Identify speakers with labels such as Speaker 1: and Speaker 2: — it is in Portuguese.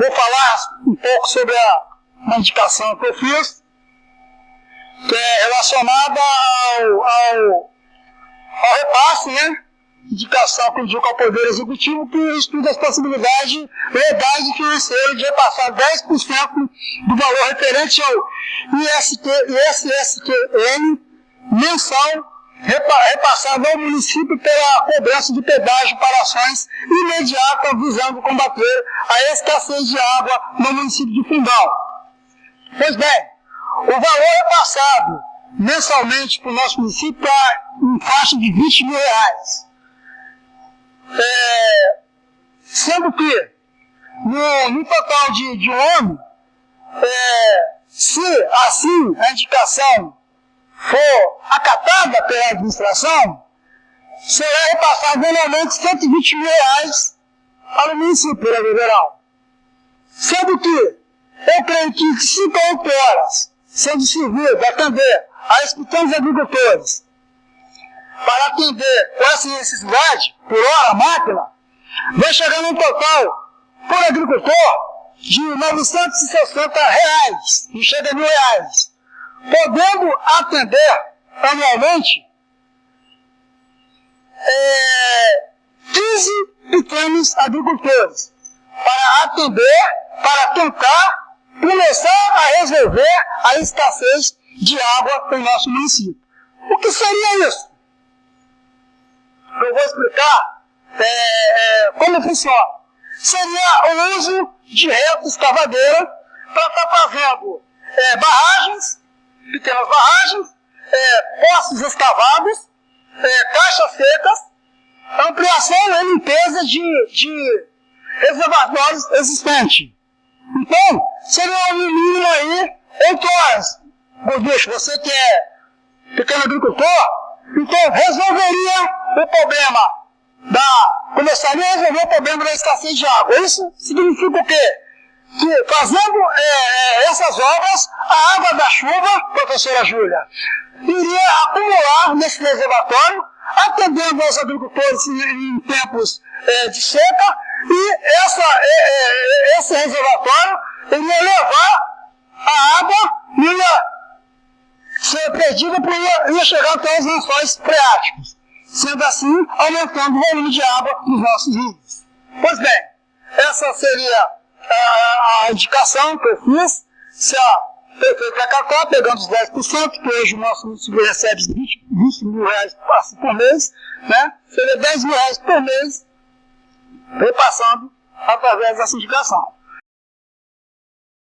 Speaker 1: vou falar um pouco sobre a, uma indicação que eu fiz, que é relacionada ao, ao, ao repasse, né? indicação que indica ao Poder Executivo que estuda as possibilidades legais e financeiras de repassar 10% do valor referente ao IST, ISSQN mensal repassado ao município pela cobrança de pedágio para ações imediatas visando combater a escassez de água no município de Fundão. Pois bem, o valor repassado mensalmente para o nosso município está em faixa de 20 mil reais. É, sendo que, no, no total de, de um ano, é, se assim a indicação for acatada pela administração, será repassado anualmente 120 mil reais para o município federal. Sendo que eu creio que 58 horas sendo servido a atender a pequenos agricultores para atender com essa necessidade, por hora, a máquina, vai chegar num total, por agricultor, de 960 reais, não chega a mil reais, podendo atender anualmente é, 15 pequenos agricultores, para atender, para tentar começar a resolver a escassez de água no nosso município. O que seria isso? eu vou explicar é, é, como funciona. Seria o uso de reto escavadeira para estar tá fazendo é, barragens, pequenas barragens, é, poços escavados, é, caixas secas, ampliação e limpeza de, de reservatórios existentes. Então, seria no mínimo aí 8 horas. Bicho, você que é pequeno agricultor, então resolveria o problema da. começaria a resolver o problema da escassez de água. Isso significa o quê? Que fazendo é, é, essas obras, a água da chuva, professora Júlia, iria acumular nesse reservatório, atendendo aos agricultores em, tempos é, de seca, e essa, é, é, esse reservatório iria levar a água, iria ser perdida por ia chegar até os lençóis freáticos, sendo assim aumentando o volume de água nos nossos rios. Pois bem, essa seria a indicação que eu fiz, se a prefeita acatar, pegando os 10%, que hoje o nosso município recebe 20, 20 mil reais por mês, né? seria 10 mil reais por mês, repassando através dessa indicação.